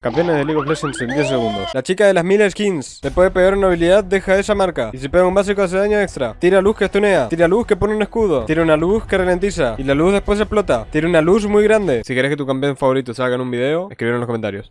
Campeones de League of Legends en 10 segundos. La chica de las mil skins. Le puede pegar una habilidad, deja esa marca. Y si pega un básico hace daño extra. Tira luz que estunea. Tira luz que pone un escudo. Tira una luz que ralentiza. Y la luz después explota. Tira una luz muy grande. Si querés que tu campeón favorito salga en un video, escribir en los comentarios.